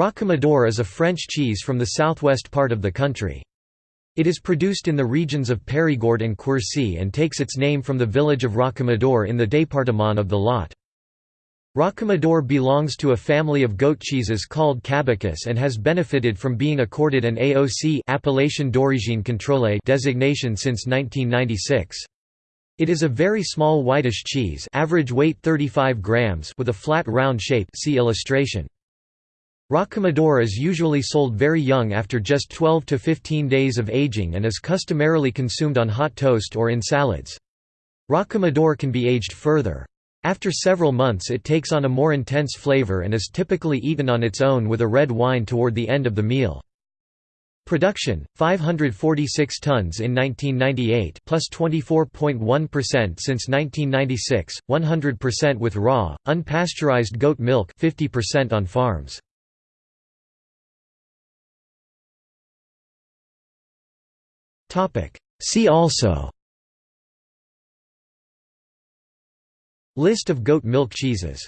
Rocamadour is a French cheese from the southwest part of the country. It is produced in the regions of Périgord and Quercy and takes its name from the village of Rocamadour in the département of the Lot. Rocamadour belongs to a family of goat cheeses called Cabécous and has benefited from being accorded an AOC Appellation d'origine contrôlée designation since 1996. It is a very small whitish cheese average weight 35 grams with a flat round shape see illustration. Rocamadour is usually sold very young after just 12 to 15 days of aging and is customarily consumed on hot toast or in salads. Rocamadour can be aged further. After several months it takes on a more intense flavor and is typically eaten on its own with a red wine toward the end of the meal. Production 546 tons in 1998 plus 24.1 since 1996 100% with raw unpasteurized goat milk 50% on farms See also. List of goat milk cheeses